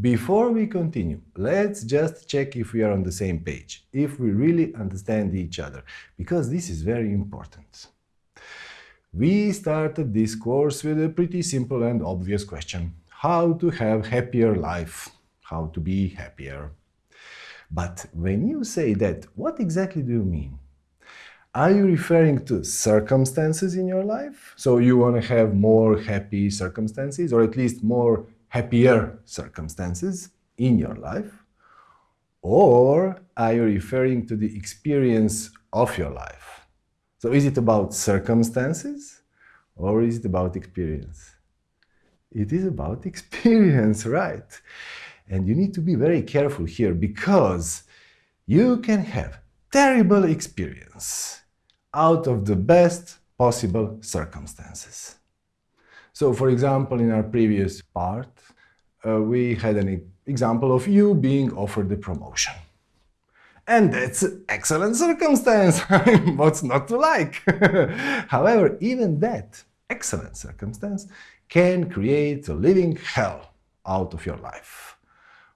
Before we continue, let's just check if we are on the same page, if we really understand each other, because this is very important. We started this course with a pretty simple and obvious question. How to have happier life, how to be happier. But when you say that, what exactly do you mean? Are you referring to circumstances in your life? So you want to have more happy circumstances, or at least more happier circumstances in your life? Or are you referring to the experience of your life? So is it about circumstances or is it about experience? It is about experience, right? And you need to be very careful here because you can have terrible experience out of the best possible circumstances. So for example, in our previous part, uh, we had an example of you being offered a promotion. And that's excellent circumstance. What's not to like? However, even that excellent circumstance can create a living hell out of your life.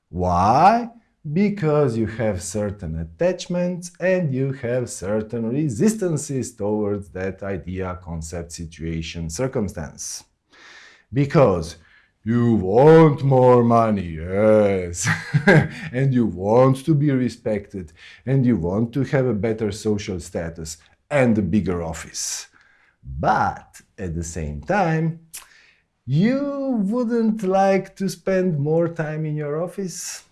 Why? Because you have certain attachments and you have certain resistances towards that idea, concept, situation, circumstance. Because you want more money, yes. and you want to be respected and you want to have a better social status and a bigger office. But at the same time, you wouldn't like to spend more time in your office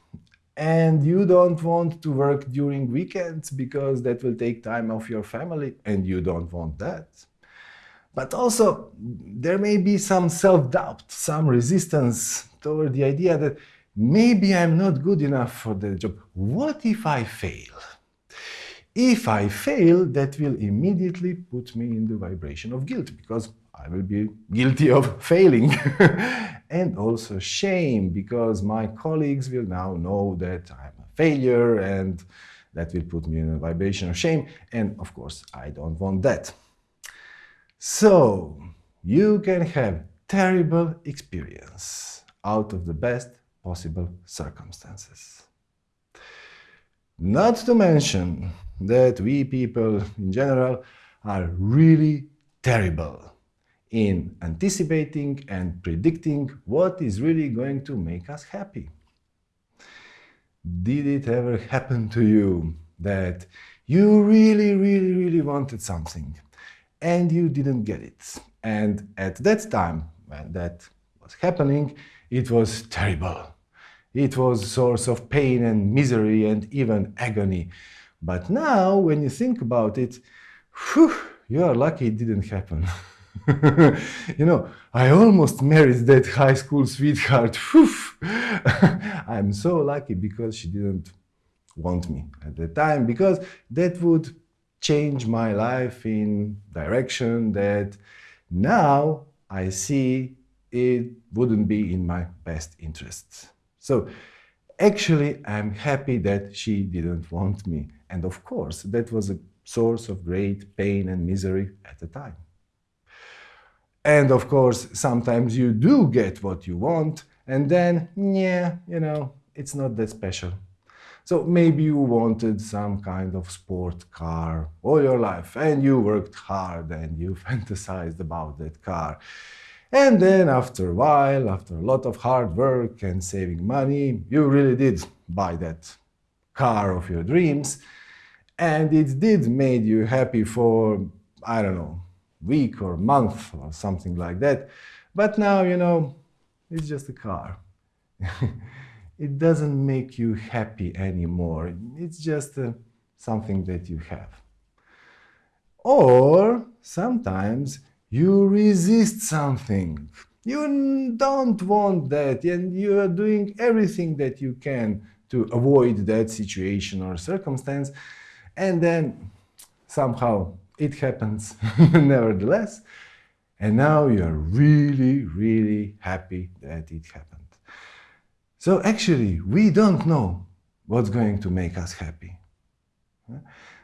and you don't want to work during weekends because that will take time off your family and you don't want that. But also, there may be some self-doubt, some resistance toward the idea that maybe I'm not good enough for the job. What if I fail? If I fail, that will immediately put me in the vibration of guilt because I will be guilty of failing. and also shame because my colleagues will now know that I'm a failure and that will put me in a vibration of shame. And of course, I don't want that. So, you can have terrible experience out of the best possible circumstances. Not to mention that we people in general are really terrible in anticipating and predicting what is really going to make us happy. Did it ever happen to you that you really, really, really wanted something and you didn't get it. And at that time, when that was happening, it was terrible. It was source of pain and misery and even agony. But now, when you think about it, whew, you are lucky it didn't happen. you know, I almost married that high school sweetheart. I'm so lucky because she didn't want me at the time, because that would change my life in direction that now I see it wouldn't be in my best interests. So actually, I'm happy that she didn't want me. And of course, that was a source of great pain and misery at the time. And of course, sometimes you do get what you want, and then, yeah, you know, it's not that special. So maybe you wanted some kind of sport car all your life and you worked hard and you fantasized about that car. And then after a while, after a lot of hard work and saving money, you really did buy that car of your dreams. And it did made you happy for, I don't know, week or month or something like that. But now, you know, it's just a car. it doesn't make you happy anymore. It's just uh, something that you have. Or sometimes you resist something. You don't want that and you are doing everything that you can to avoid that situation or circumstance and then somehow it happens nevertheless and now you're really, really happy that it happened. So actually, we don't know what's going to make us happy.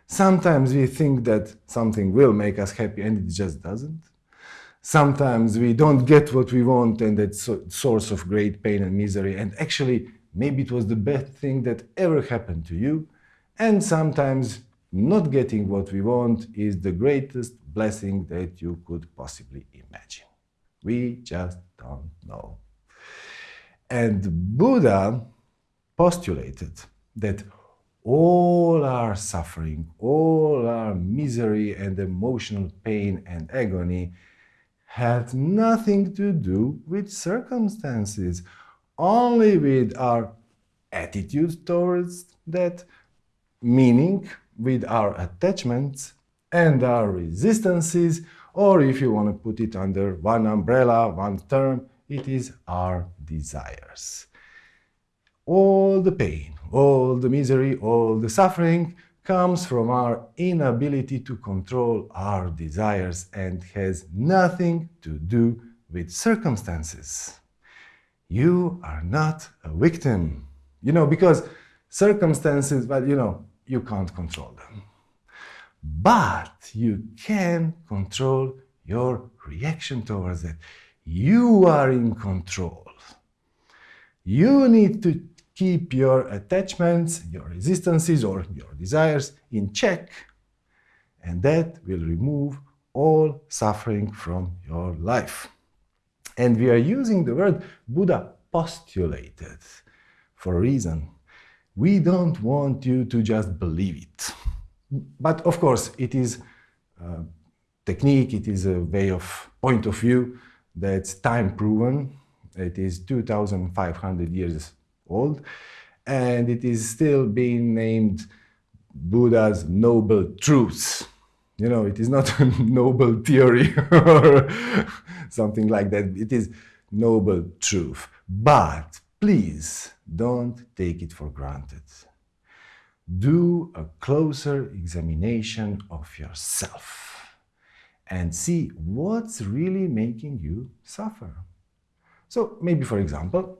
Sometimes we think that something will make us happy and it just doesn't. Sometimes we don't get what we want and that's a source of great pain and misery. And actually, maybe it was the best thing that ever happened to you. And sometimes not getting what we want is the greatest blessing that you could possibly imagine. We just don't know. And Buddha postulated that all our suffering, all our misery and emotional pain and agony had nothing to do with circumstances, only with our attitude towards that, meaning with our attachments and our resistances, or if you want to put it under one umbrella, one term, it is our desires. All the pain, all the misery, all the suffering comes from our inability to control our desires and has nothing to do with circumstances. You are not a victim. You know, because circumstances, well, you know, you can't control them. But you can control your reaction towards it. You are in control. You need to keep your attachments, your resistances, or your desires in check, and that will remove all suffering from your life. And we are using the word Buddha postulated for a reason. We don't want you to just believe it. But of course, it is a technique, it is a way of point of view that's time proven. It is 2,500 years old, and it is still being named Buddha's noble truths. You know, it is not a noble theory or something like that. It is noble truth. But please don't take it for granted. Do a closer examination of yourself and see what's really making you suffer. So maybe, for example,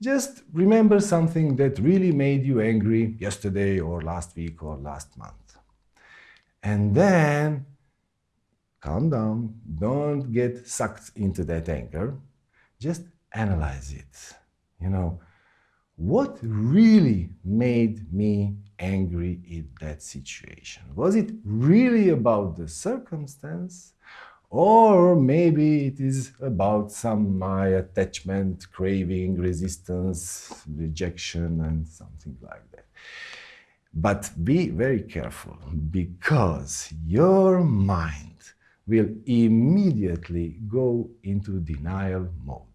just remember something that really made you angry yesterday or last week or last month. And then calm down, don't get sucked into that anger. Just analyze it. You know, what really made me angry in that situation? Was it really about the circumstance? Or maybe it is about some my attachment, craving, resistance, rejection, and something like that. But be very careful because your mind will immediately go into denial mode.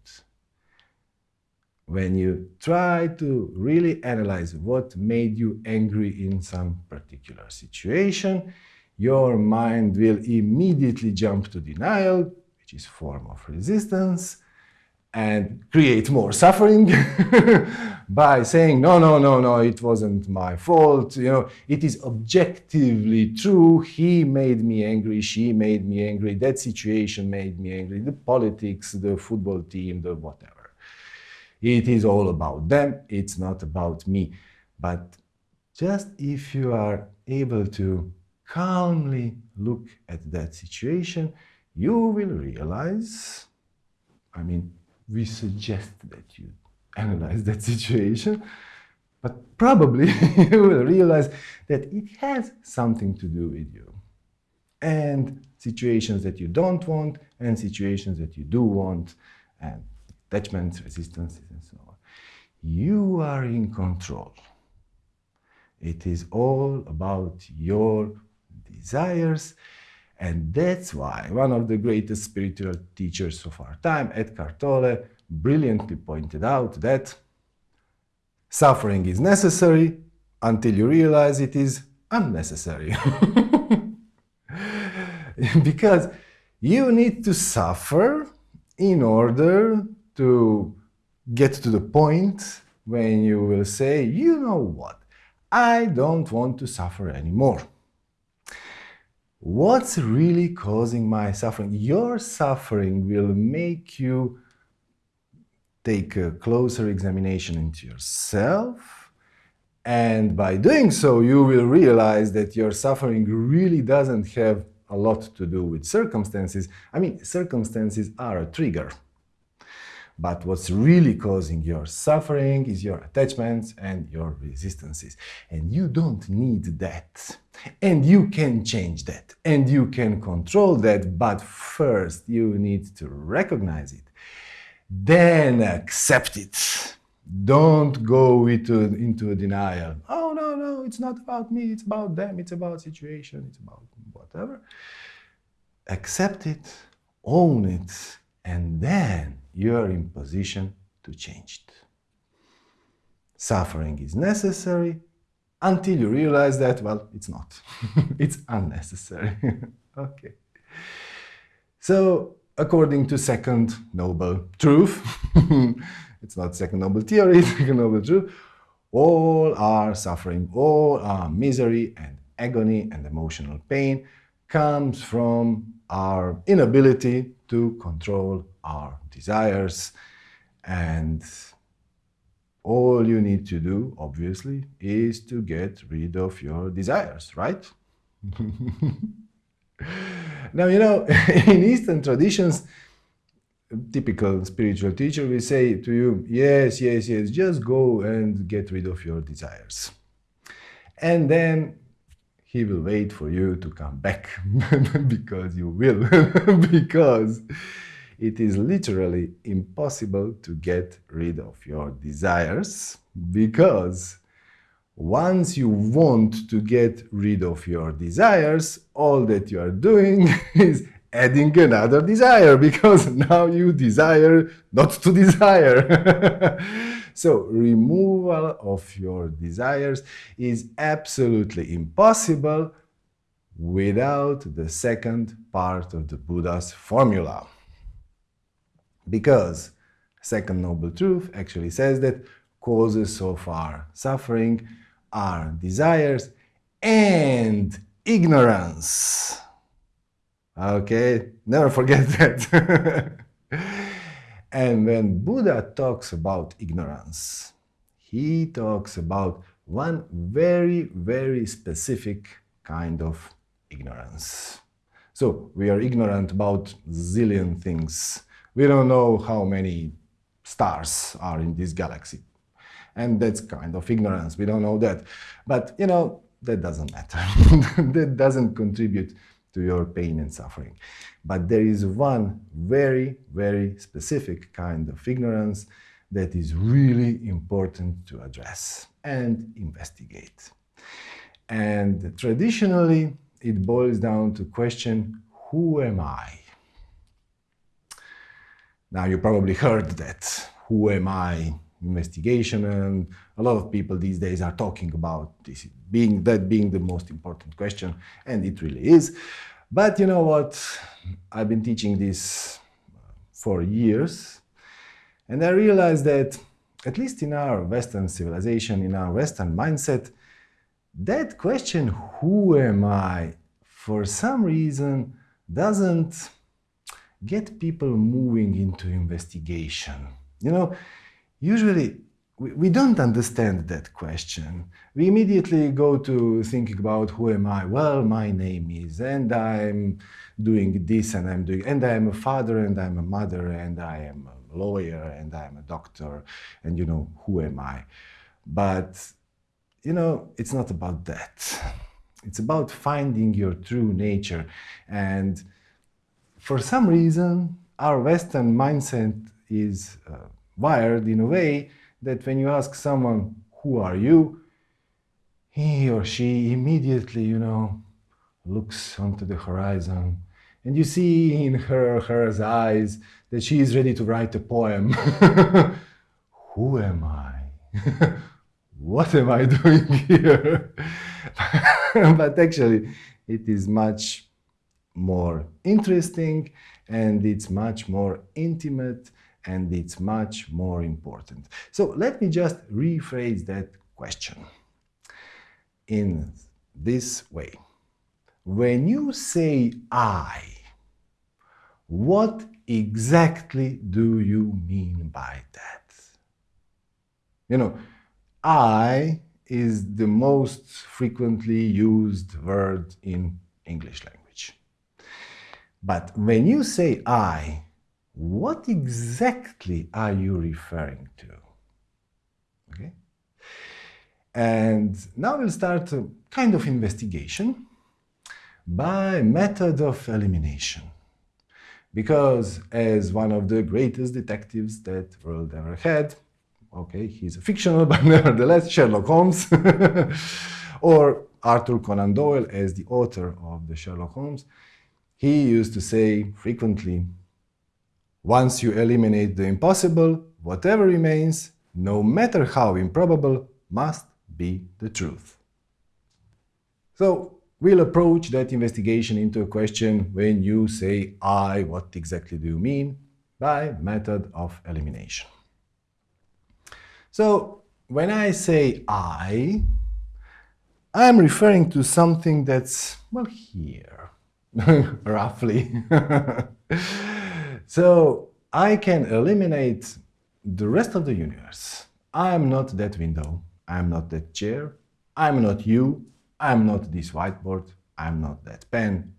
When you try to really analyze what made you angry in some particular situation, your mind will immediately jump to denial, which is form of resistance, and create more suffering by saying, no, no, no, no, it wasn't my fault. You know, it is objectively true. He made me angry. She made me angry. That situation made me angry. The politics, the football team, the whatever. It is all about them. It's not about me. But just if you are able to calmly look at that situation, you will realize, I mean, we suggest that you analyze that situation, but probably you will realize that it has something to do with you. And situations that you don't want, and situations that you do want, and attachments, resistances, and so on. You are in control. It is all about your desires. And that's why one of the greatest spiritual teachers of our time, Eckhart Tolle, brilliantly pointed out that suffering is necessary until you realize it is unnecessary. because you need to suffer in order to get to the point when you will say, you know what, I don't want to suffer anymore. What's really causing my suffering? Your suffering will make you take a closer examination into yourself. And by doing so, you will realize that your suffering really doesn't have a lot to do with circumstances. I mean, circumstances are a trigger. But what's really causing your suffering is your attachments and your resistances. And you don't need that. And you can change that. And you can control that. But first, you need to recognize it. Then accept it. Don't go into, into a denial. Oh, no, no, it's not about me. It's about them. It's about situation. It's about whatever. Accept it. Own it. And then you're in position to change it. Suffering is necessary until you realize that, well, it's not. it's unnecessary. okay. So, according to second noble truth, it's not second noble theory, second noble truth, all are suffering, all are misery and agony and emotional pain comes from our inability to control our desires and all you need to do, obviously, is to get rid of your desires, right? now, you know, in Eastern traditions, typical spiritual teacher will say to you, yes, yes, yes, just go and get rid of your desires. And then he will wait for you to come back because you will, because it is literally impossible to get rid of your desires because once you want to get rid of your desires, all that you are doing is adding another desire because now you desire not to desire. So removal of your desires is absolutely impossible without the second part of the Buddha's formula. Because second noble truth actually says that causes of our suffering are desires and ignorance. Okay, never forget that. And when Buddha talks about ignorance, he talks about one very, very specific kind of ignorance. So we are ignorant about zillion things we don't know how many stars are in this galaxy. And that's kind of ignorance. We don't know that. But, you know, that doesn't matter. that doesn't contribute to your pain and suffering. But there is one very, very specific kind of ignorance that is really important to address and investigate. And traditionally, it boils down to question, who am I? Now you probably heard that who am I investigation and a lot of people these days are talking about this being that being the most important question and it really is. But you know what? I've been teaching this for years and I realized that at least in our Western civilization, in our Western mindset, that question, who am I, for some reason doesn't get people moving into investigation. You know, usually we, we don't understand that question. We immediately go to thinking about who am I? Well, my name is, and I'm doing this, and I'm doing, and I'm a father, and I'm a mother, and I am a lawyer, and I'm a doctor, and you know, who am I? But, you know, it's not about that. It's about finding your true nature and for some reason, our Western mindset is uh, wired in a way that when you ask someone, who are you? He or she immediately, you know, looks onto the horizon and you see in her her eyes that she is ready to write a poem. who am I? what am I doing here? but actually, it is much more interesting and it's much more intimate and it's much more important. So let me just rephrase that question in this way. When you say I, what exactly do you mean by that? You know, I is the most frequently used word in English language. But when you say I, what exactly are you referring to? Okay? And now we'll start a kind of investigation by method of elimination. Because as one of the greatest detectives that world ever had, okay, he's a fictional, but nevertheless, Sherlock Holmes, or Arthur Conan Doyle as the author of the Sherlock Holmes, he used to say frequently, once you eliminate the impossible, whatever remains, no matter how improbable, must be the truth. So we'll approach that investigation into a question when you say I, what exactly do you mean? By method of elimination. So when I say I, I'm referring to something that's, well, here, roughly. so I can eliminate the rest of the universe. I'm not that window. I'm not that chair. I'm not you. I'm not this whiteboard. I'm not that pen.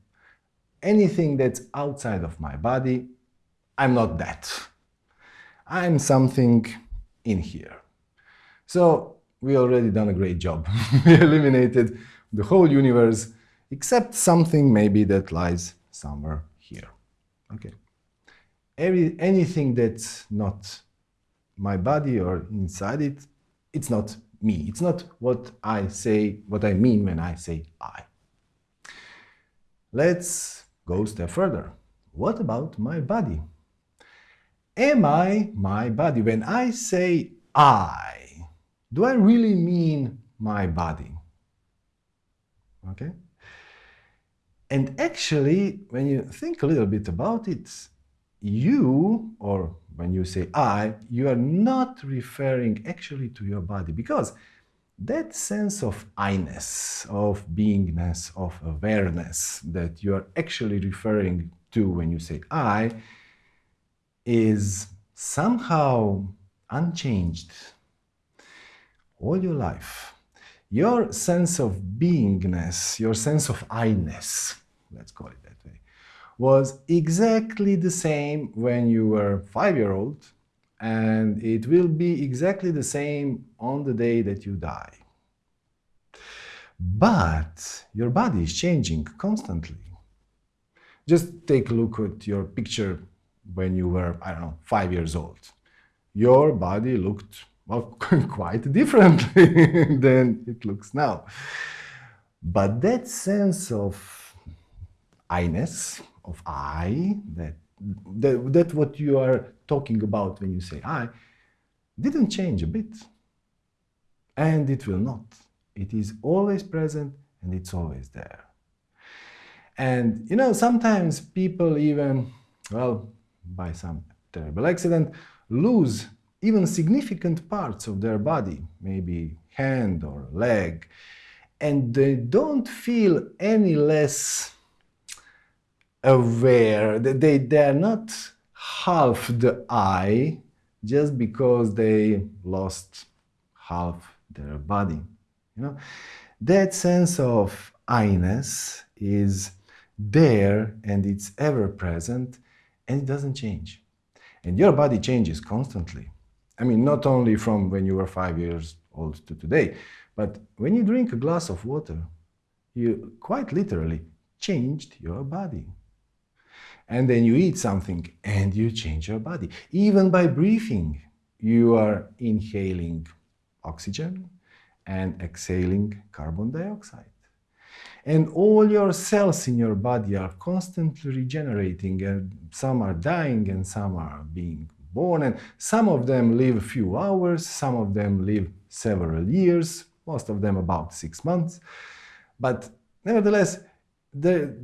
Anything that's outside of my body, I'm not that. I'm something in here. So we already done a great job. we eliminated the whole universe except something maybe that lies somewhere here. Okay. Every, anything that's not my body or inside it, it's not me. It's not what I say, what I mean when I say I. Let's go a step further. What about my body? Am I my body? When I say I, do I really mean my body? Okay? And actually, when you think a little bit about it, you, or when you say I, you are not referring actually to your body because that sense of I-ness, of beingness, of awareness that you are actually referring to when you say I is somehow unchanged all your life. Your sense of beingness, your sense of I-ness, let's call it was exactly the same when you were five-year-old and it will be exactly the same on the day that you die. But your body is changing constantly. Just take a look at your picture when you were, I don't know, five years old. Your body looked well, quite differently than it looks now. But that sense of I-ness, of I, that, that, that what you are talking about when you say I, didn't change a bit. And it will not. It is always present and it's always there. And, you know, sometimes people even, well, by some terrible accident, lose even significant parts of their body, maybe hand or leg, and they don't feel any less aware, that they, they are not half the I just because they lost half their body. You know, that sense of I-ness is there and it's ever present and it doesn't change. And your body changes constantly. I mean, not only from when you were five years old to today, but when you drink a glass of water, you quite literally changed your body. And then you eat something and you change your body. Even by breathing, you are inhaling oxygen and exhaling carbon dioxide. And all your cells in your body are constantly regenerating and some are dying and some are being born and some of them live a few hours, some of them live several years, most of them about six months. But nevertheless, the,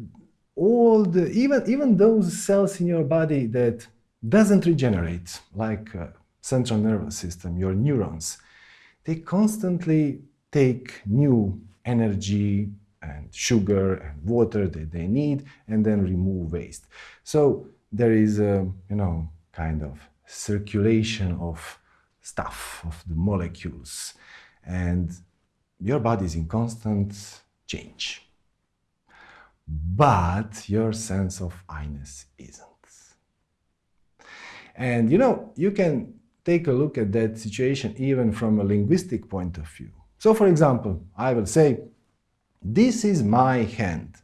all the, even, even those cells in your body that doesn't regenerate, like uh, central nervous system, your neurons, they constantly take new energy and sugar and water that they need and then remove waste. So there is a, you know, kind of circulation of stuff, of the molecules, and your body is in constant change. But your sense of I-ness isn't. And you know, you can take a look at that situation even from a linguistic point of view. So for example, I will say, this is my hand.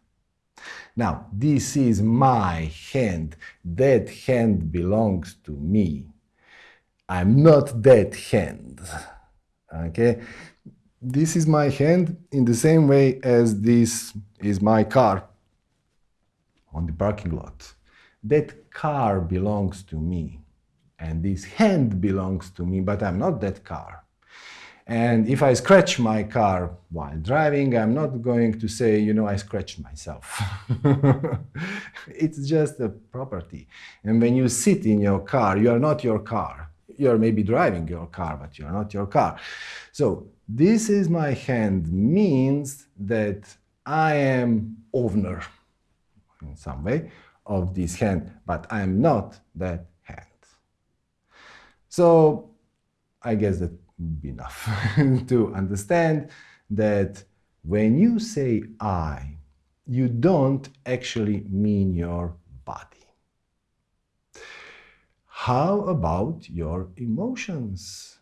Now, this is my hand. That hand belongs to me. I'm not that hand. Okay? This is my hand in the same way as this is my car on the parking lot. That car belongs to me and this hand belongs to me, but I'm not that car. And if I scratch my car while driving, I'm not going to say, you know, I scratched myself. it's just a property. And when you sit in your car, you are not your car. You're maybe driving your car, but you're not your car. So this is my hand means that I am owner in some way of this hand, but I am not that hand. so I guess that would be enough to understand that when you say I, you don't actually mean your body. How about your emotions?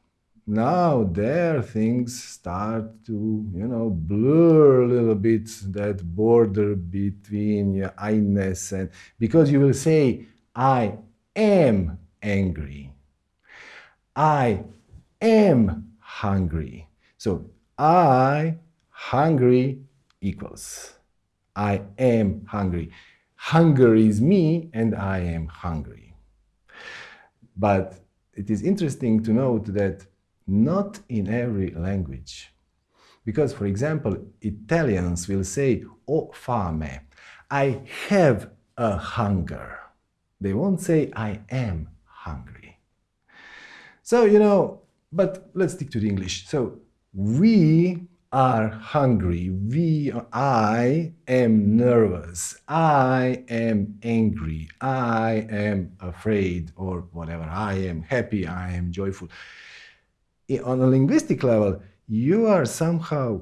Now there things start to, you know, blur a little bit that border between your I-ness and because you will say, I am angry. I am hungry. So I hungry equals I am hungry. Hunger is me and I am hungry. But it is interesting to note that not in every language. Because, for example, Italians will say, ho fame, I have a hunger. They won't say, I am hungry. So, you know, but let's stick to the English. So, we are hungry. We, I am nervous. I am angry. I am afraid or whatever. I am happy. I am joyful. On a linguistic level, you are somehow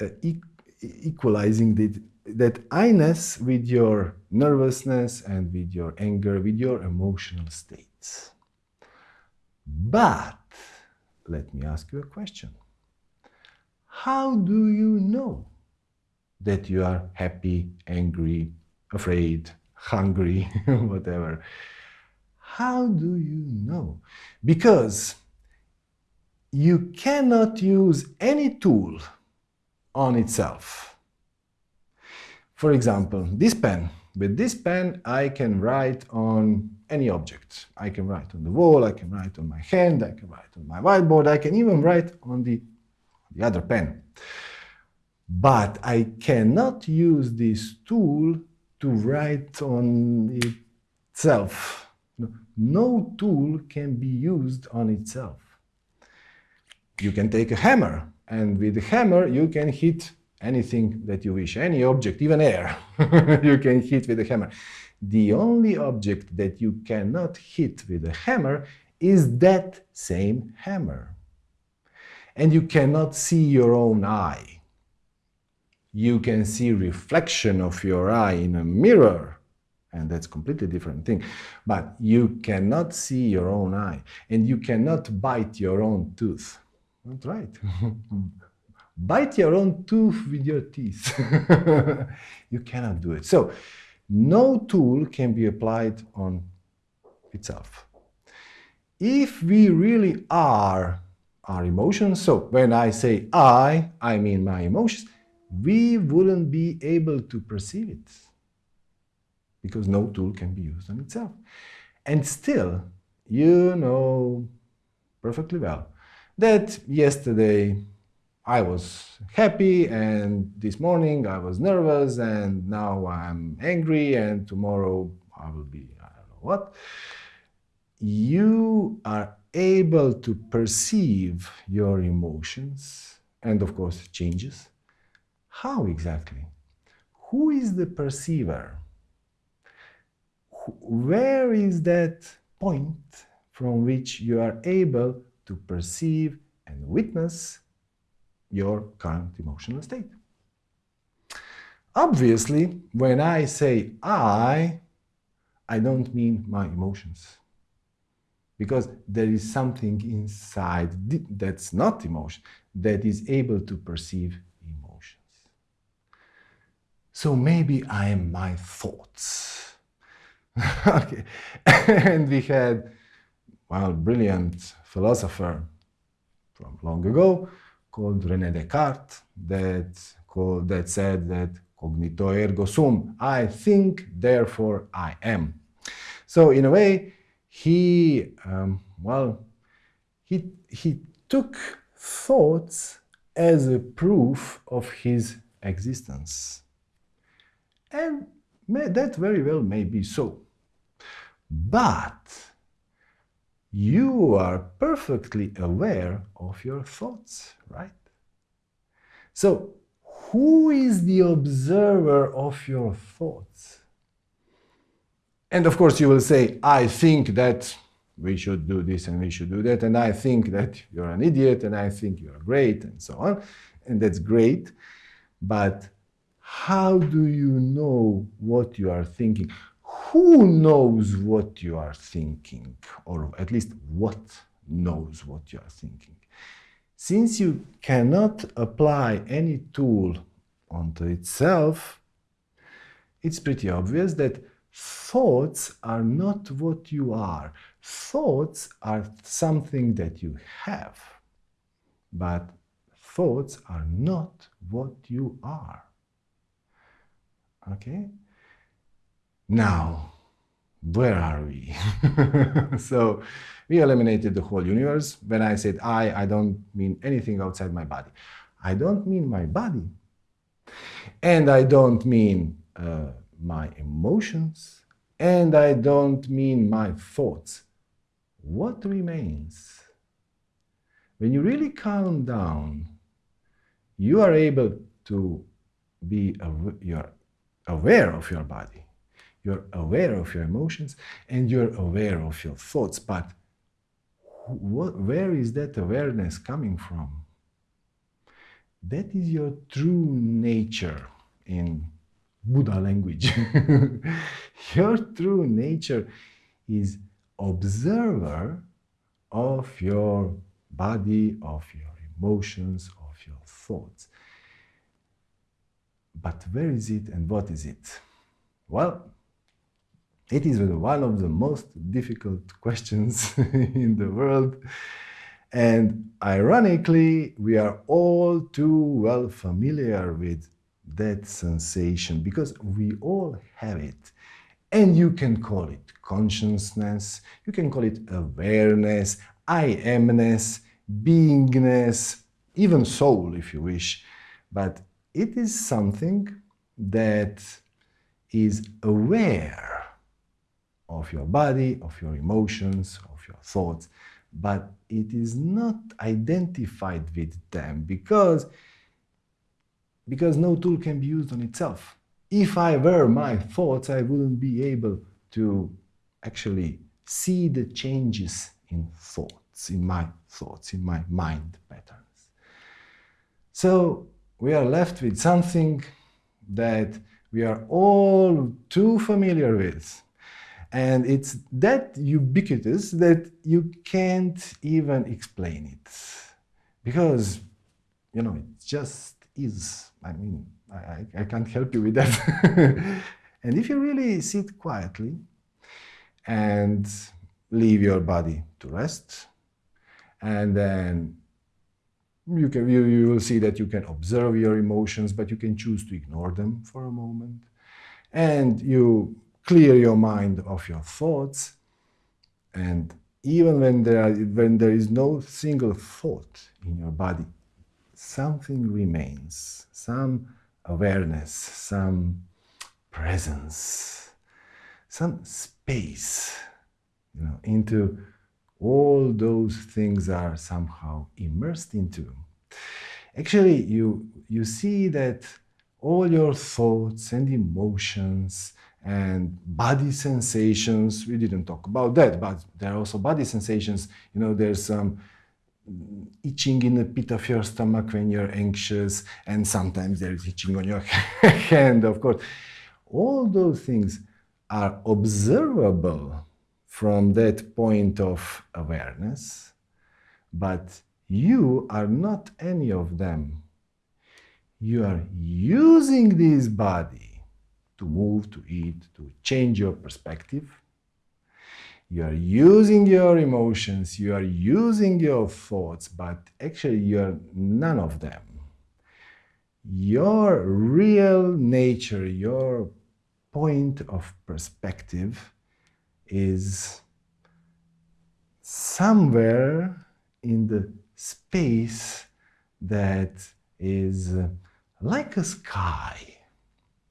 uh, e equalizing the, that I-ness with your nervousness and with your anger, with your emotional states. But let me ask you a question. How do you know that you are happy, angry, afraid, hungry, whatever? How do you know? Because you cannot use any tool on itself. For example, this pen. With this pen, I can write on any object. I can write on the wall, I can write on my hand, I can write on my whiteboard, I can even write on the, the other pen. But I cannot use this tool to write on itself. No tool can be used on itself. You can take a hammer, and with the hammer you can hit anything that you wish, any object, even air, you can hit with a hammer. The only object that you cannot hit with a hammer is that same hammer. And you cannot see your own eye. You can see reflection of your eye in a mirror, and that's completely different thing. But you cannot see your own eye, and you cannot bite your own tooth. That's right. bite your own tooth with your teeth. you cannot do it. So no tool can be applied on itself. If we really are our emotions, so when I say I, I mean my emotions, we wouldn't be able to perceive it because no tool can be used on itself. And still, you know perfectly well that yesterday I was happy and this morning I was nervous and now I'm angry and tomorrow I will be, I don't know what. You are able to perceive your emotions and of course changes. How exactly? Who is the perceiver? Where is that point from which you are able to perceive and witness your current emotional state. Obviously, when I say I, I don't mean my emotions. Because there is something inside that's not emotion, that is able to perceive emotions. So maybe I am my thoughts. okay. and we had, well, brilliant philosopher from long ago called René Descartes that, called, that said that cognito ergo sum, I think, therefore I am. So in a way, he, um, well, he, he took thoughts as a proof of his existence. And may, that very well may be so. But you are perfectly aware of your thoughts, right? So, who is the observer of your thoughts? And of course, you will say, I think that we should do this and we should do that, and I think that you're an idiot, and I think you're great, and so on. And that's great. But how do you know what you are thinking? Who knows what you are thinking, or at least what knows what you are thinking? Since you cannot apply any tool onto itself, it's pretty obvious that thoughts are not what you are. Thoughts are something that you have, but thoughts are not what you are. Okay? Now, where are we? so we eliminated the whole universe. When I said I, I don't mean anything outside my body. I don't mean my body. And I don't mean uh, my emotions. And I don't mean my thoughts. What remains? When you really calm down, you are able to be you're aware of your body you're aware of your emotions and you're aware of your thoughts. But what, where is that awareness coming from? That is your true nature in Buddha language. your true nature is observer of your body, of your emotions, of your thoughts. But where is it and what is it? Well, it is one of the most difficult questions in the world. And ironically, we are all too well familiar with that sensation because we all have it. And you can call it consciousness, you can call it awareness, I amness, beingness, even soul if you wish. But it is something that is aware of your body, of your emotions, of your thoughts, but it is not identified with them because, because no tool can be used on itself. If I were my thoughts, I wouldn't be able to actually see the changes in thoughts, in my thoughts, in my mind patterns. So we are left with something that we are all too familiar with and it's that ubiquitous that you can't even explain it. Because, you know, it just is. I mean, I, I can't help you with that. and if you really sit quietly and leave your body to rest, and then you, can, you, you will see that you can observe your emotions, but you can choose to ignore them for a moment. And you clear your mind of your thoughts and even when there, are, when there is no single thought in your body, something remains, some awareness, some presence, some space, you know, into all those things are somehow immersed into. Actually, you, you see that all your thoughts and emotions and body sensations. We didn't talk about that, but there are also body sensations. You know, there's some itching in the pit of your stomach when you're anxious, and sometimes there is itching on your hand, of course. All those things are observable from that point of awareness, but you are not any of them. You are using this body to move, to eat, to change your perspective you are using your emotions, you are using your thoughts, but actually you are none of them. Your real nature, your point of perspective is somewhere in the space that is like a sky.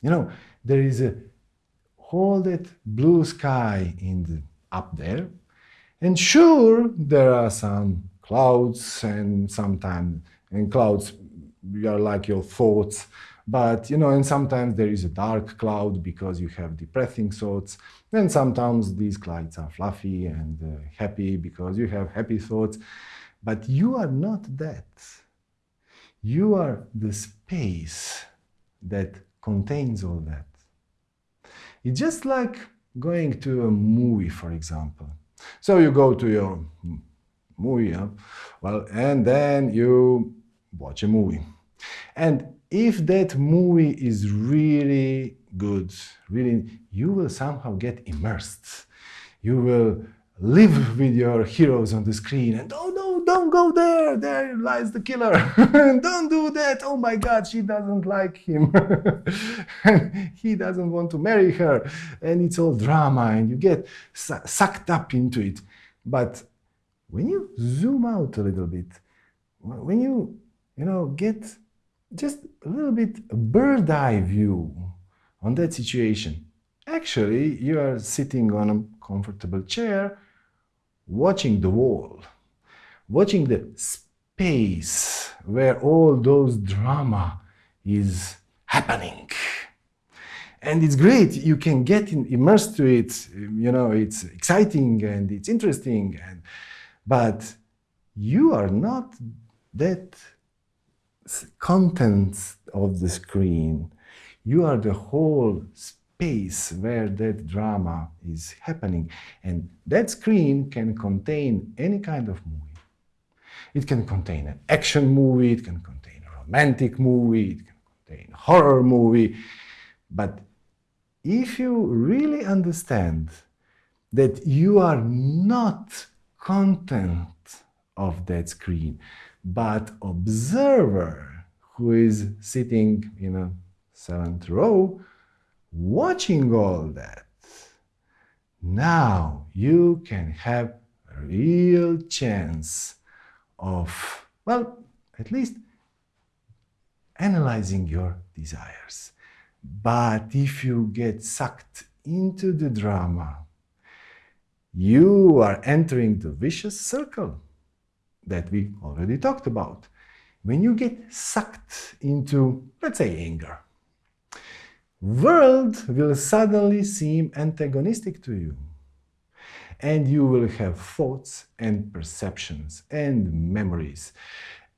You know, there is a whole that blue sky in the up there. And sure, there are some clouds and sometimes, and clouds are like your thoughts, but you know, and sometimes there is a dark cloud because you have depressing thoughts. And sometimes these clouds are fluffy and uh, happy because you have happy thoughts. But you are not that. You are the space that contains all that. It's just like going to a movie, for example. So you go to your movie, well, and then you watch a movie. And if that movie is really good, really, you will somehow get immersed. You will live with your heroes on the screen and oh no, don't go there, there lies the killer. don't do that, oh my god, she doesn't like him. he doesn't want to marry her. And it's all drama and you get su sucked up into it. But when you zoom out a little bit, when you, you know, get just a little bit bird eye view on that situation, actually you are sitting on a comfortable chair watching the wall, watching the space where all those drama is happening. And it's great, you can get immersed to it, you know, it's exciting and it's interesting, and, but you are not that content of the screen. You are the whole space space where that drama is happening. And that screen can contain any kind of movie. It can contain an action movie, it can contain a romantic movie, it can contain a horror movie. But if you really understand that you are not content of that screen, but observer who is sitting in a seventh row watching all that, now you can have a real chance of, well, at least analyzing your desires. But if you get sucked into the drama, you are entering the vicious circle that we already talked about. When you get sucked into, let's say, anger, world will suddenly seem antagonistic to you. And you will have thoughts and perceptions and memories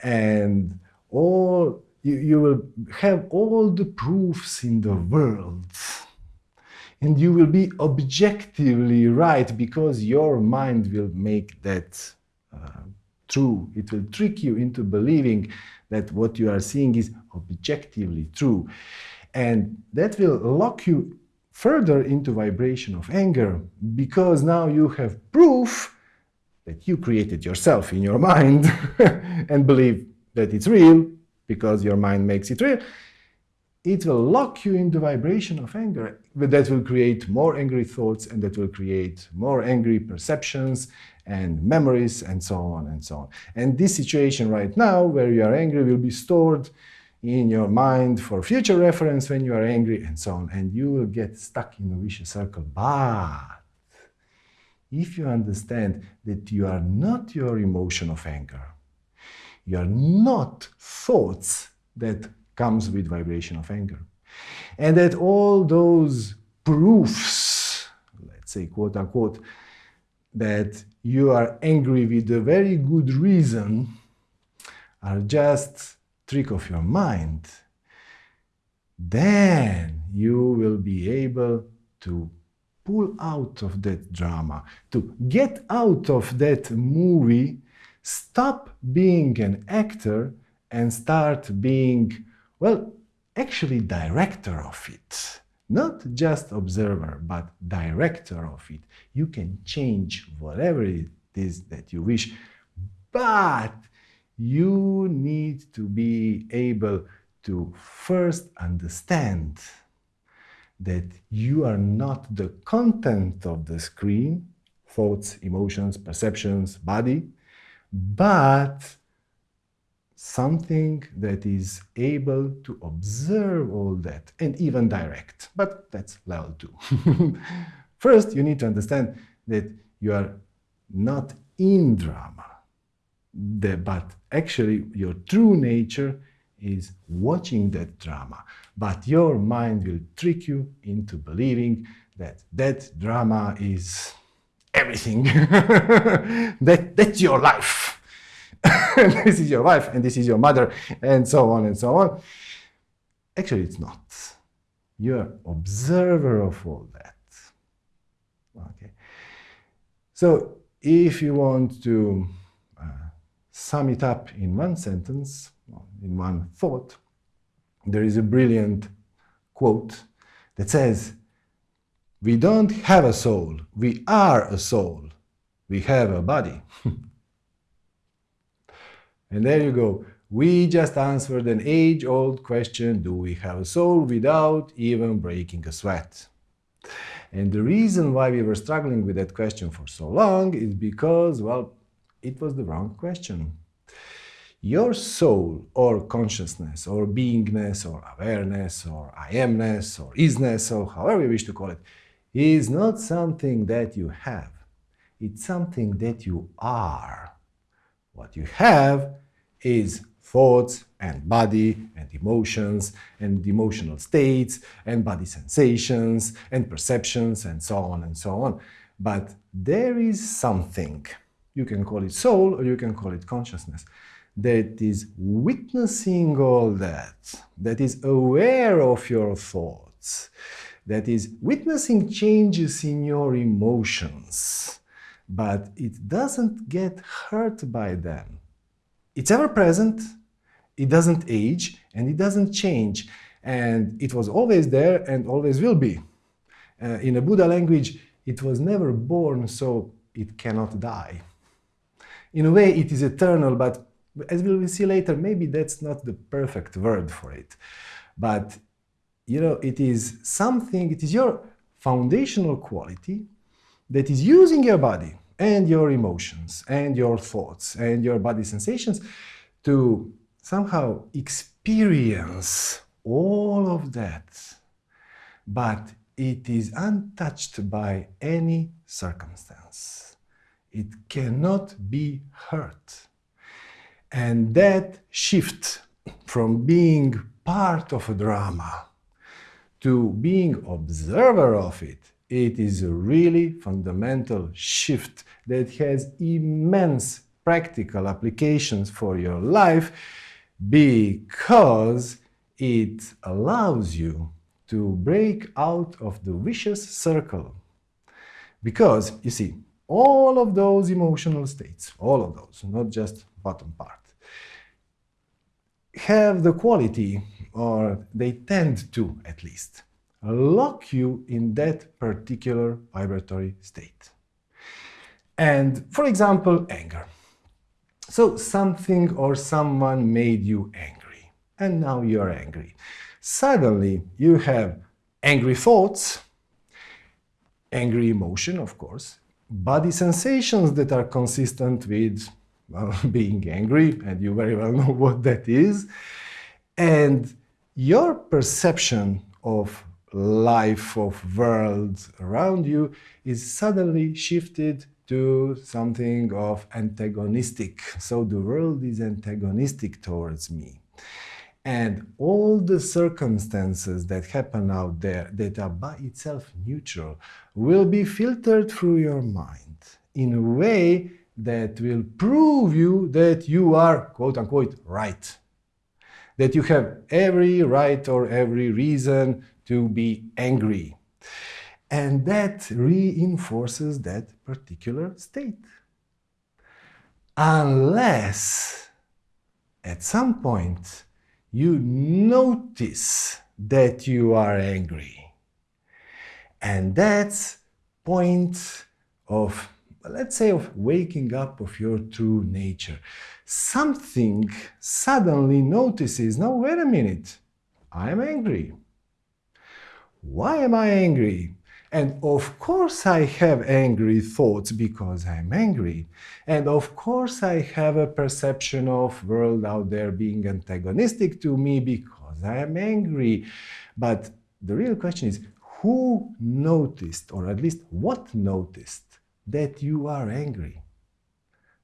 and all you, you will have all the proofs in the world and you will be objectively right because your mind will make that uh, true. It will trick you into believing that what you are seeing is objectively true. And that will lock you further into vibration of anger because now you have proof that you created yourself in your mind and believe that it's real because your mind makes it real. It will lock you into vibration of anger, but that will create more angry thoughts and that will create more angry perceptions and memories and so on and so on. And this situation right now where you are angry will be stored in your mind for future reference when you are angry and so on. And you will get stuck in a vicious circle. But if you understand that you are not your emotion of anger, you are not thoughts that comes with vibration of anger, and that all those proofs, let's say quote unquote, that you are angry with a very good reason are just trick of your mind, then you will be able to pull out of that drama, to get out of that movie, stop being an actor and start being, well, actually director of it. Not just observer, but director of it. You can change whatever it is that you wish, but you need to be able to first understand that you are not the content of the screen, thoughts, emotions, perceptions, body, but something that is able to observe all that and even direct. But that's level two. First, you need to understand that you are not in drama, but actually your true nature is watching that drama. But your mind will trick you into believing that that drama is everything. that, that's your life. this is your wife and this is your mother and so on and so on. Actually, it's not. You're observer of all that. Okay. So if you want to sum it up in one sentence, in one thought, there is a brilliant quote that says, we don't have a soul, we are a soul. We have a body. and there you go. We just answered an age-old question, do we have a soul, without even breaking a sweat. And the reason why we were struggling with that question for so long is because, well, it was the wrong question. Your soul or consciousness or beingness or awareness or I amness or isness or however you wish to call it is not something that you have. It's something that you are. What you have is thoughts and body and emotions and emotional states and body sensations and perceptions and so on and so on. But there is something, you can call it soul or you can call it consciousness, that is witnessing all that, that is aware of your thoughts, that is witnessing changes in your emotions, but it doesn't get hurt by them. It's ever present, it doesn't age, and it doesn't change. And it was always there and always will be. Uh, in a Buddha language, it was never born, so it cannot die. In a way, it is eternal, but as we will see later, maybe that's not the perfect word for it. But, you know, it is something, it is your foundational quality that is using your body and your emotions and your thoughts and your body sensations to somehow experience all of that. But it is untouched by any circumstance. It cannot be hurt. And that shift from being part of a drama to being observer of it, it is a really fundamental shift that has immense practical applications for your life because it allows you to break out of the vicious circle. Because, you see, all of those emotional states, all of those, not just bottom part, have the quality, or they tend to at least, lock you in that particular vibratory state. And for example, anger. So something or someone made you angry, and now you're angry. Suddenly you have angry thoughts, angry emotion, of course, body sensations that are consistent with well, being angry, and you very well know what that is. And your perception of life, of world around you is suddenly shifted to something of antagonistic. So the world is antagonistic towards me. And all the circumstances that happen out there that are by itself neutral will be filtered through your mind in a way that will prove you that you are quote unquote right. That you have every right or every reason to be angry. And that reinforces that particular state. Unless at some point you notice that you are angry. And that's point of, let's say, of waking up of your true nature. Something suddenly notices, no, wait a minute, I am angry. Why am I angry? And of course I have angry thoughts because I'm angry. And of course I have a perception of world out there being antagonistic to me because I am angry. But the real question is, who noticed, or at least what noticed, that you are angry?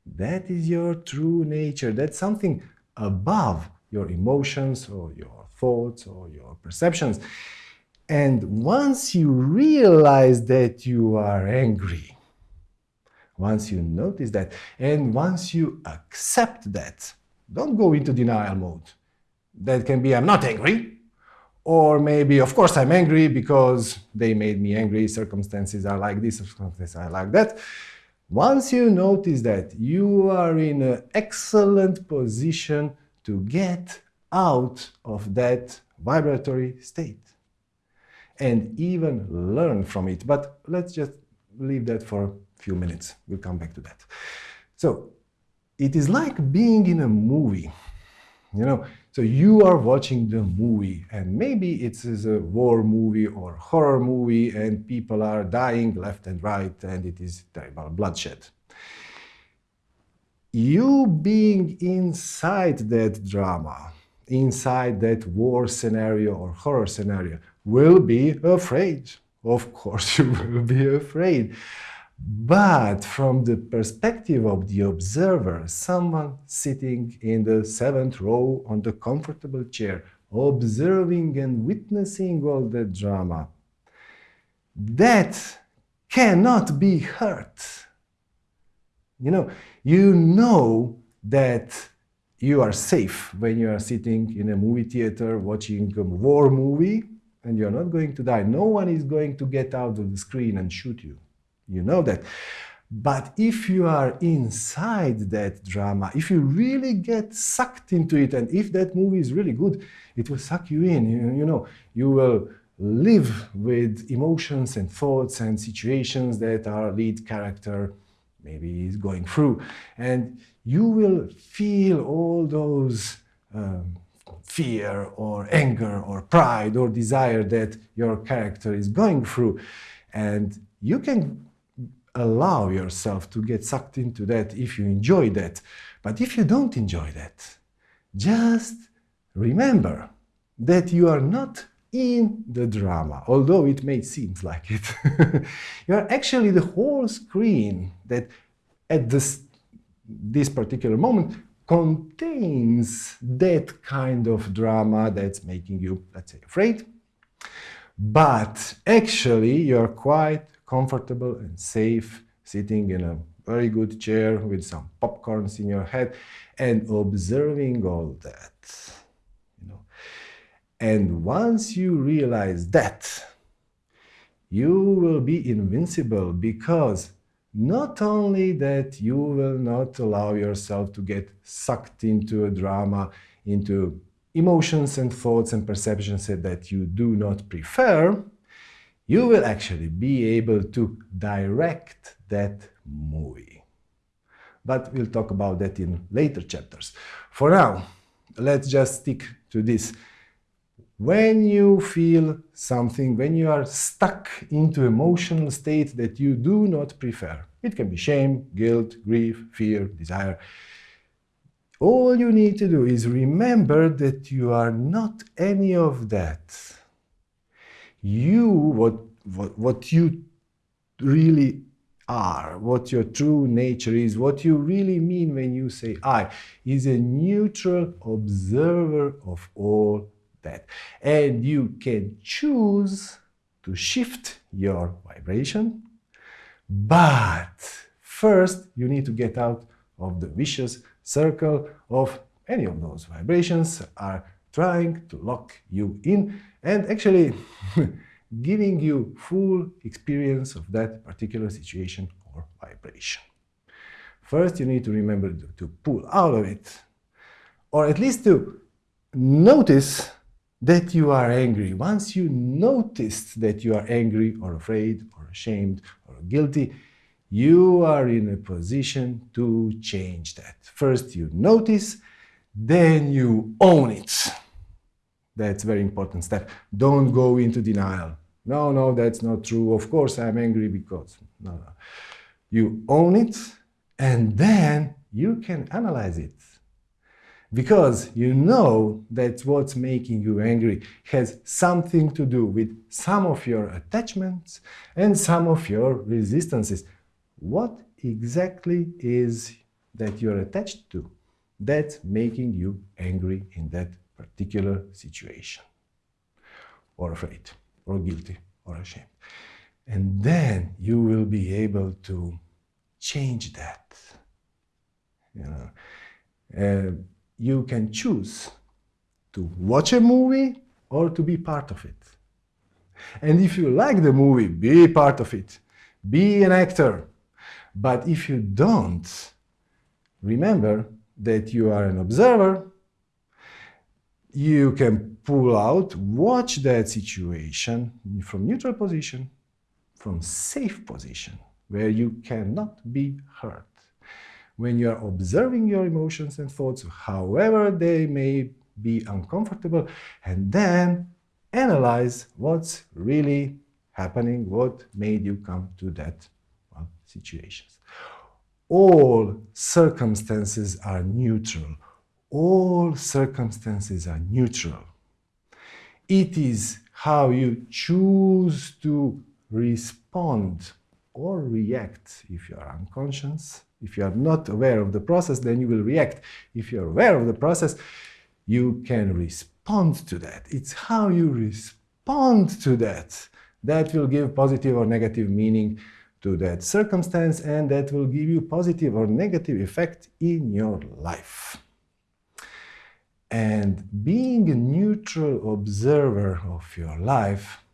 That is your true nature. That's something above your emotions or your thoughts or your perceptions. And once you realize that you are angry, once you notice that, and once you accept that, don't go into denial mode. That can be, I'm not angry, or maybe, of course, I'm angry because they made me angry, circumstances are like this, circumstances are like that. Once you notice that, you are in an excellent position to get out of that vibratory state and even learn from it. But let's just leave that for a few minutes. We'll come back to that. So it is like being in a movie. You know, so you are watching the movie and maybe it's a war movie or horror movie and people are dying left and right and it is terrible bloodshed. You being inside that drama, inside that war scenario or horror scenario, will be afraid. Of course, you will be afraid. But from the perspective of the observer, someone sitting in the seventh row on the comfortable chair, observing and witnessing all the drama, that cannot be hurt. You know, you know that you are safe when you are sitting in a movie theater watching a war movie and you're not going to die. No one is going to get out of the screen and shoot you. You know that. But if you are inside that drama, if you really get sucked into it, and if that movie is really good, it will suck you in. You, you know, you will live with emotions and thoughts and situations that our lead character maybe is going through. And you will feel all those um, fear or anger or pride or desire that your character is going through. And you can allow yourself to get sucked into that if you enjoy that. But if you don't enjoy that, just remember that you are not in the drama, although it may seem like it. you are actually the whole screen that at this, this particular moment contains that kind of drama that's making you, let's say, afraid. But actually, you're quite comfortable and safe sitting in a very good chair with some popcorns in your head and observing all that. You know. And once you realize that, you will be invincible because not only that you will not allow yourself to get sucked into a drama, into emotions and thoughts and perceptions that you do not prefer, you will actually be able to direct that movie. But we'll talk about that in later chapters. For now, let's just stick to this when you feel something, when you are stuck into emotional state that you do not prefer, it can be shame, guilt, grief, fear, desire, all you need to do is remember that you are not any of that. You, what, what, what you really are, what your true nature is, what you really mean when you say I, is a neutral observer of all that. And you can choose to shift your vibration, but First, you need to get out of the vicious circle of any of those vibrations are trying to lock you in and actually giving you full experience of that particular situation or vibration. First, you need to remember to pull out of it, or at least to notice that you are angry. Once you noticed that you are angry or afraid or ashamed or guilty, you are in a position to change that. First you notice, then you own it. That's a very important step. Don't go into denial. No, no, that's not true. Of course I'm angry because... No, no. You own it, and then you can analyze it. Because you know that what's making you angry has something to do with some of your attachments and some of your resistances. What exactly is that you're attached to that's making you angry in that particular situation? Or afraid, or guilty, or ashamed. And then you will be able to change that. You know, uh, you can choose to watch a movie or to be part of it. And if you like the movie, be part of it. Be an actor. But if you don't, remember that you are an observer. You can pull out, watch that situation from neutral position, from safe position, where you cannot be hurt when you are observing your emotions and thoughts, however they may be uncomfortable, and then analyze what's really happening, what made you come to that well, situations. All circumstances are neutral. All circumstances are neutral. It is how you choose to respond or react if you are unconscious if you are not aware of the process, then you will react. If you're aware of the process, you can respond to that. It's how you respond to that that will give positive or negative meaning to that circumstance and that will give you positive or negative effect in your life. And being a neutral observer of your life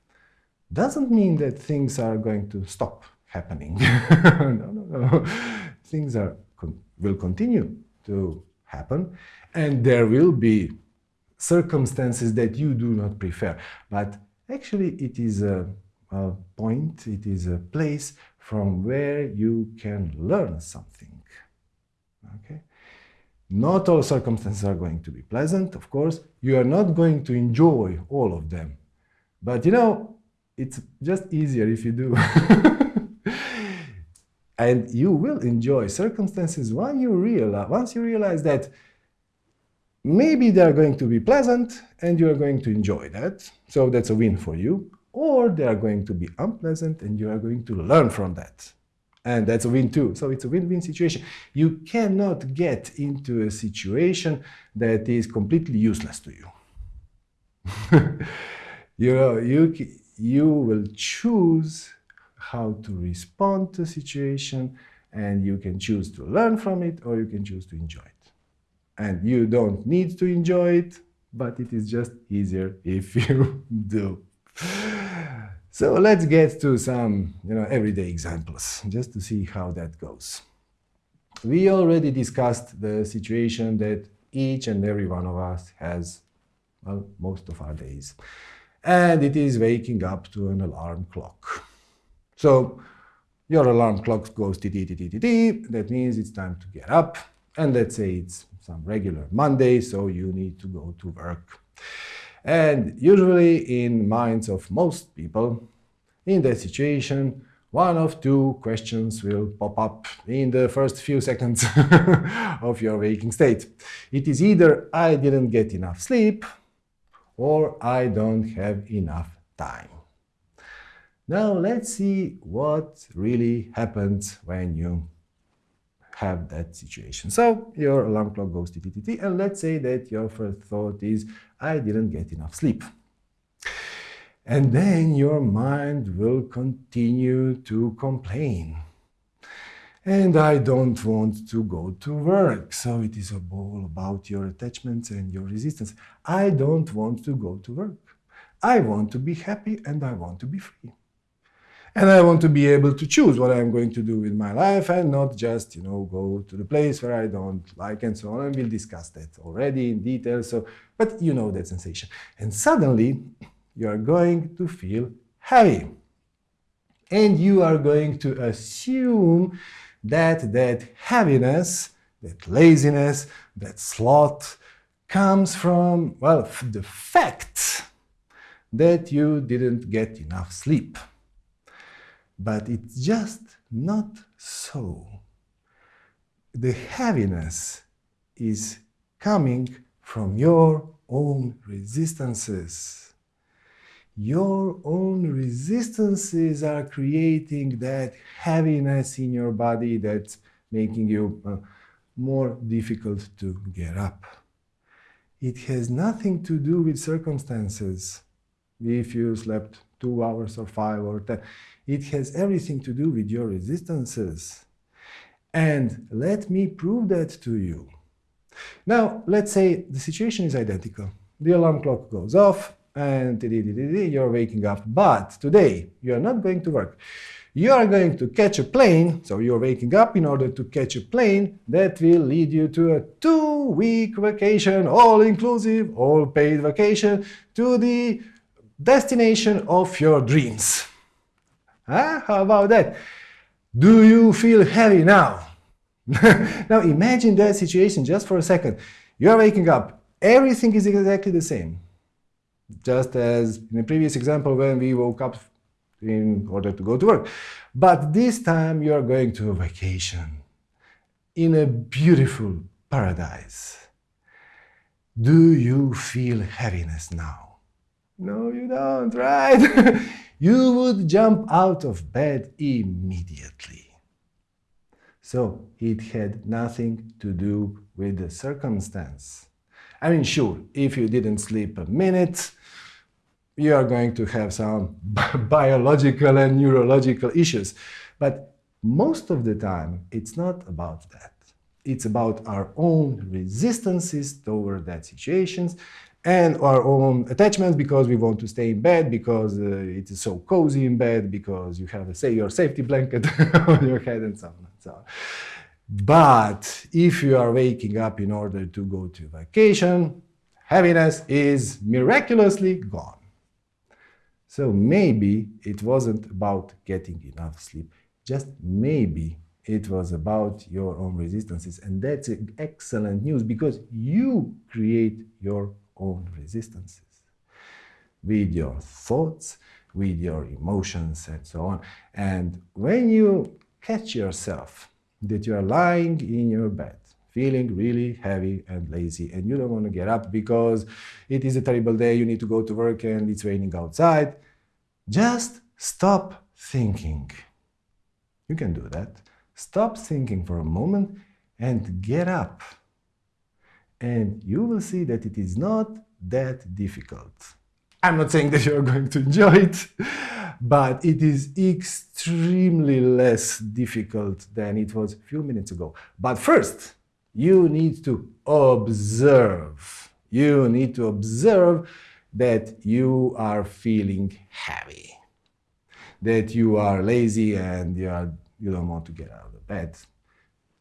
doesn't mean that things are going to stop happening. no, no, no things are will continue to happen and there will be circumstances that you do not prefer. But actually it is a, a point, it is a place from where you can learn something. Okay? Not all circumstances are going to be pleasant, of course. You are not going to enjoy all of them. But you know, it's just easier if you do. and you will enjoy circumstances when you realize, once you realize that maybe they are going to be pleasant and you are going to enjoy that, so that's a win for you, or they are going to be unpleasant and you are going to learn from that. And that's a win too. So it's a win-win situation. You cannot get into a situation that is completely useless to you. you, know, you, you will choose how to respond to a situation and you can choose to learn from it or you can choose to enjoy it. And you don't need to enjoy it, but it is just easier if you do. So let's get to some you know, everyday examples, just to see how that goes. We already discussed the situation that each and every one of us has, well, most of our days. And it is waking up to an alarm clock. So your alarm clock goes ti ti ti ti ti. That means it's time to get up. And let's say it's some regular Monday, so you need to go to work. And usually in minds of most people, in that situation, one of two questions will pop up in the first few seconds of your waking state. It is either I didn't get enough sleep or I don't have enough time. Now let's see what really happens when you have that situation. So your alarm clock goes TTTT and let's say that your first thought is, I didn't get enough sleep. And then your mind will continue to complain. and I don't want to go to work. So it is all about your attachments and your resistance. I don't want to go to work. I want to be happy and I want to be free. And I want to be able to choose what I'm going to do with my life and not just, you know, go to the place where I don't like and so on. And we'll discuss that already in detail. So, but you know that sensation. And suddenly you are going to feel heavy. And you are going to assume that that heaviness, that laziness, that sloth comes from, well, the fact that you didn't get enough sleep. But it's just not so. The heaviness is coming from your own resistances. Your own resistances are creating that heaviness in your body that's making you uh, more difficult to get up. It has nothing to do with circumstances if you slept two hours or five or ten. It has everything to do with your resistances. And let me prove that to you. Now, let's say the situation is identical. The alarm clock goes off and you're waking up. But today, you're not going to work. You are going to catch a plane, so you're waking up in order to catch a plane that will lead you to a two-week vacation, all-inclusive, all-paid vacation to the destination of your dreams. Huh? How about that? Do you feel heavy now? now imagine that situation just for a second. You are waking up. Everything is exactly the same. Just as in the previous example when we woke up in order to go to work. But this time you are going to a vacation in a beautiful paradise. Do you feel heaviness now? No, you don't, right? you would jump out of bed immediately. So it had nothing to do with the circumstance. I mean, sure, if you didn't sleep a minute, you are going to have some biological and neurological issues. But most of the time, it's not about that. It's about our own resistances toward that situations and our own attachments because we want to stay in bed, because uh, it is so cozy in bed, because you have, say, your safety blanket on your head and so on and so on. But if you are waking up in order to go to vacation, heaviness is miraculously gone. So maybe it wasn't about getting enough sleep, just maybe it was about your own resistances. And that's excellent news because you create your own resistances with your thoughts, with your emotions, and so on. And when you catch yourself that you are lying in your bed, feeling really heavy and lazy, and you don't want to get up because it is a terrible day, you need to go to work and it's raining outside, just stop thinking. You can do that. Stop thinking for a moment and get up and you will see that it is not that difficult. I'm not saying that you're going to enjoy it, but it is extremely less difficult than it was a few minutes ago. But first, you need to observe. You need to observe that you are feeling heavy, that you are lazy and you, are, you don't want to get out of bed.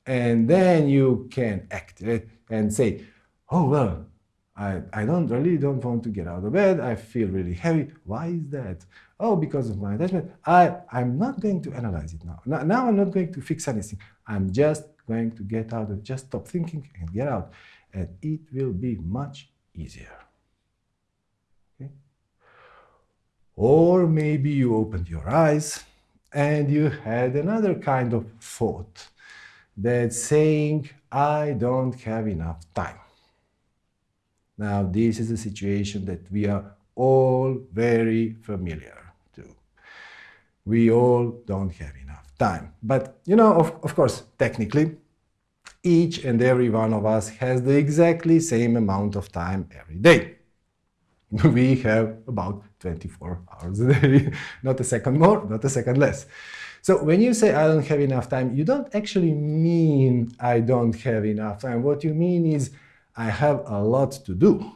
And then you can act and say, oh, well, I, I don't really don't want to get out of bed. I feel really heavy. Why is that? Oh, because of my attachment. I, I'm not going to analyze it now. now. Now I'm not going to fix anything. I'm just going to get out of just stop thinking and get out. And it will be much easier. Okay? Or maybe you opened your eyes and you had another kind of thought that's saying, I don't have enough time. Now, this is a situation that we are all very familiar to. We all don't have enough time. But, you know, of, of course, technically, each and every one of us has the exactly same amount of time every day. we have about 24 hours a day, not a second more, not a second less. So when you say I don't have enough time, you don't actually mean I don't have enough time. What you mean is I have a lot to do.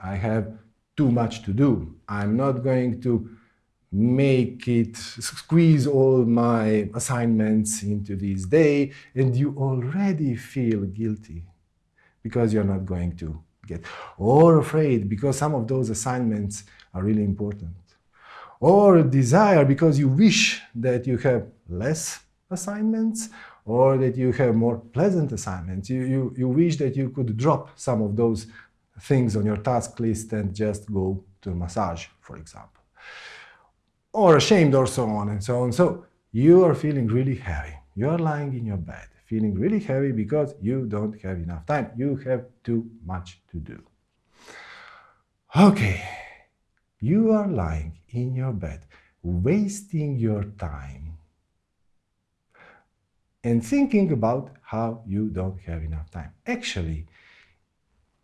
I have too much to do. I'm not going to make it, squeeze all my assignments into this day, and you already feel guilty because you're not going to get, or afraid because some of those assignments are really important, or desire because you wish that you have less assignments or that you have more pleasant assignments. You, you, you wish that you could drop some of those things on your task list and just go to a massage, for example. Or ashamed or so on and so on. So you are feeling really heavy. You are lying in your bed, feeling really heavy because you don't have enough time. You have too much to do. Okay, you are lying in your bed, wasting your time and thinking about how you don't have enough time. Actually,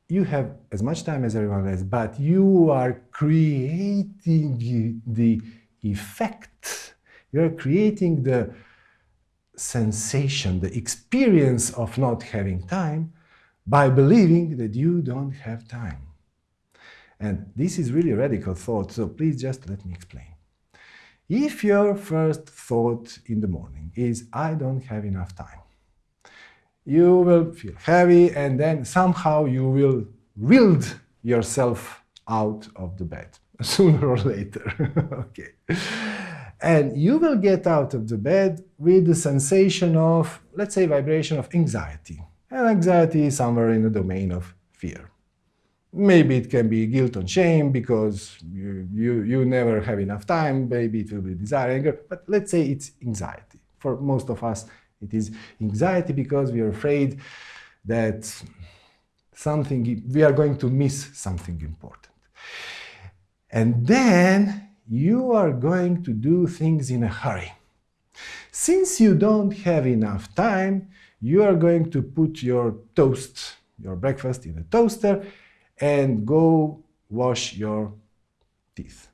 you have as much time as everyone else, but you are creating the effect. You're creating the sensation, the experience of not having time by believing that you don't have time. And this is really radical thought, so please just let me explain. If your first thought in the morning is, I don't have enough time, you will feel heavy and then somehow you will wield yourself out of the bed, sooner or later. okay. And you will get out of the bed with the sensation of, let's say, vibration of anxiety. And anxiety is somewhere in the domain of fear. Maybe it can be guilt and shame because you, you, you never have enough time. Maybe it will be desire, anger. But let's say it's anxiety. For most of us, it is anxiety because we are afraid that something, we are going to miss something important. And then you are going to do things in a hurry. Since you don't have enough time, you are going to put your toast, your breakfast in a toaster and go wash your teeth.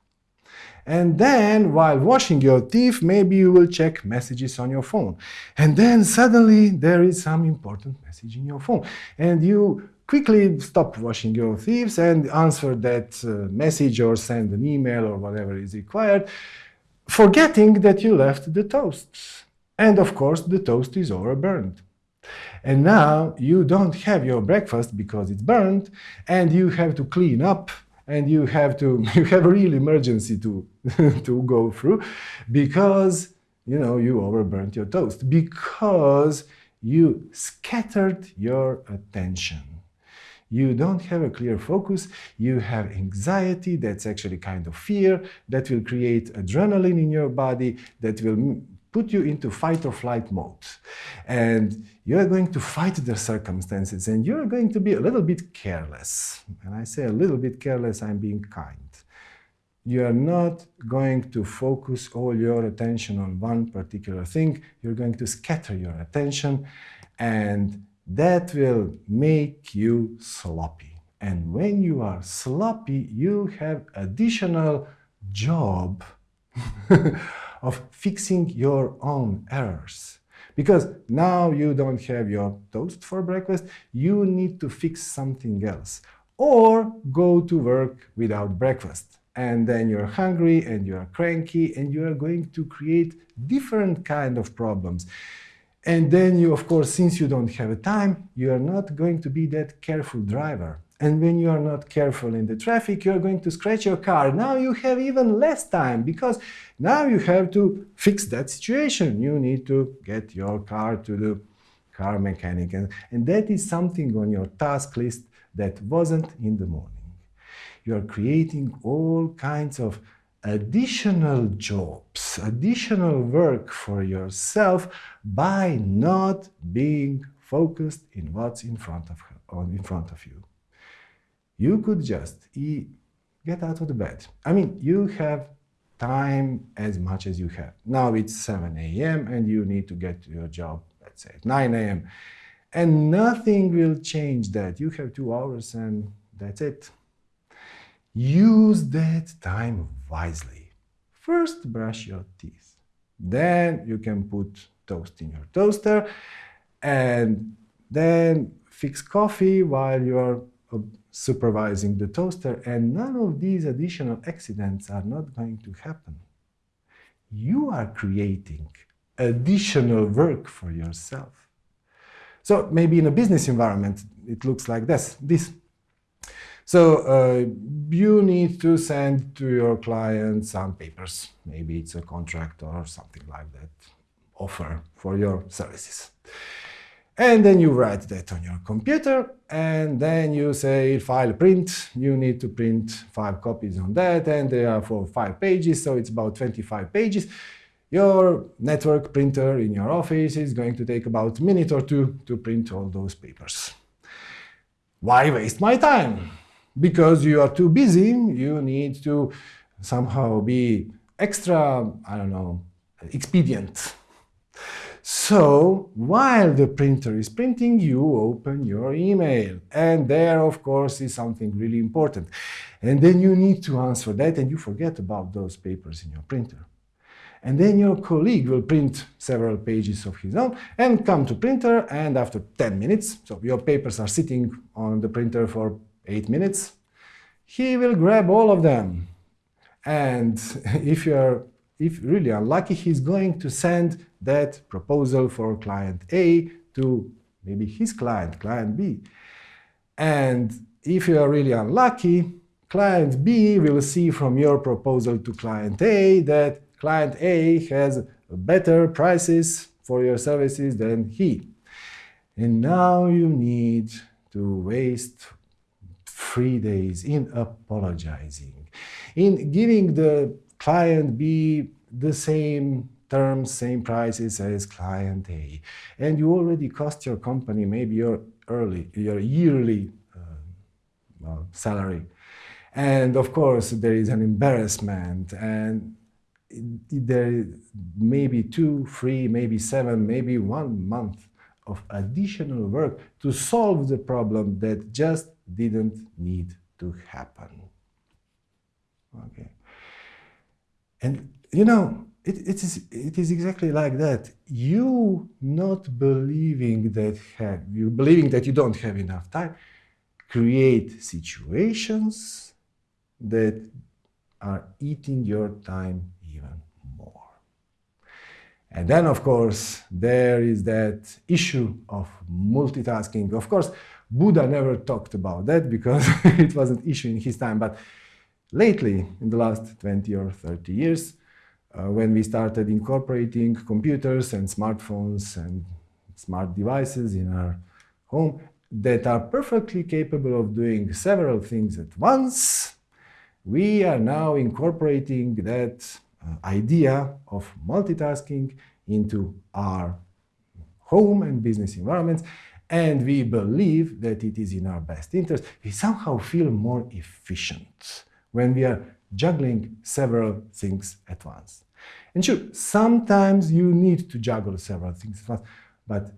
And then, while washing your teeth, maybe you will check messages on your phone. And then suddenly there is some important message in your phone. And you quickly stop washing your teeth and answer that uh, message or send an email or whatever is required, forgetting that you left the toast. And of course, the toast is overburned. And now you don't have your breakfast because it's burned, and you have to clean up, and you have to you have a real emergency to to go through because you know you overburnt your toast because you scattered your attention. You don't have a clear focus, you have anxiety, that's actually kind of fear, that will create adrenaline in your body, that will put you into fight or flight mode. And you're going to fight the circumstances and you're going to be a little bit careless. And I say a little bit careless, I'm being kind. You are not going to focus all your attention on one particular thing. You're going to scatter your attention and that will make you sloppy. And when you are sloppy, you have additional job of fixing your own errors. Because now you don't have your toast for breakfast, you need to fix something else. Or go to work without breakfast. And then you're hungry and you're cranky and you are going to create different kind of problems. And then you, of course, since you don't have a time, you are not going to be that careful driver. And when you are not careful in the traffic, you are going to scratch your car. Now you have even less time because now you have to fix that situation. You need to get your car to the car mechanic. And, that is something on your task list that wasn't in the morning. You are creating all kinds of additional jobs, additional work for yourself by not being focused in what's in front of, in front of you you could just eat, get out of the bed. I mean, you have time as much as you have. Now it's 7 a.m. and you need to get to your job, let's say at 9 a.m. And nothing will change that. You have two hours and that's it. Use that time wisely. First, brush your teeth. Then you can put toast in your toaster and then fix coffee while you're supervising the toaster and none of these additional accidents are not going to happen. You are creating additional work for yourself. So maybe in a business environment, it looks like this. this. So uh, you need to send to your client some papers. Maybe it's a contract or something like that, offer for your services. And then you write that on your computer, and then you say file print. You need to print five copies on that, and they are for five pages, so it's about 25 pages. Your network printer in your office is going to take about a minute or two to print all those papers. Why waste my time? because you are too busy, you need to somehow be extra, I don't know, expedient. So, while the printer is printing, you open your email. And there, of course, is something really important. And then you need to answer that, and you forget about those papers in your printer. And then your colleague will print several pages of his own and come to printer, and after 10 minutes, so your papers are sitting on the printer for eight minutes, he will grab all of them. And if you're if really unlucky, he's going to send that proposal for client A to maybe his client, client B. And if you are really unlucky, client B will see from your proposal to client A that client A has better prices for your services than he. And now you need to waste three days in apologizing, in giving the client B the same terms, same prices as client A. And you already cost your company maybe your early, your yearly uh, salary. And of course, there is an embarrassment and there may be two, three, maybe seven, maybe one month of additional work to solve the problem that just didn't need to happen. Okay. And you know, it, it, is, it is exactly like that. You not believing that have, you believing that you don't have enough time, create situations that are eating your time even more. And then, of course, there is that issue of multitasking. Of course, Buddha never talked about that because it was an issue in his time. But lately, in the last 20 or 30 years, uh, when we started incorporating computers and smartphones and smart devices in our home that are perfectly capable of doing several things at once, we are now incorporating that uh, idea of multitasking into our home and business environments and we believe that it is in our best interest, we somehow feel more efficient when we are juggling several things at once. And sure, sometimes you need to juggle several things at once, but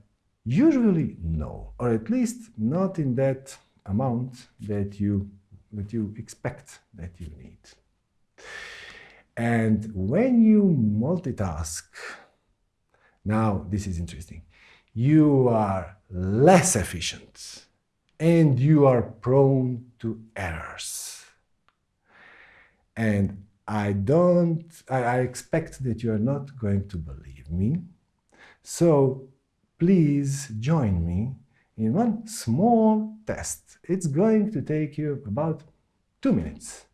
usually no, or at least not in that amount that you, that you expect that you need. And when you multitask, now this is interesting, you are less efficient and you are prone to errors. And I don't, I, I, expect that you are not going to believe me. So please join me in one small test. It's going to take you about two minutes.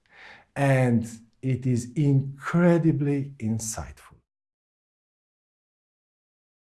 And it is incredibly insightful.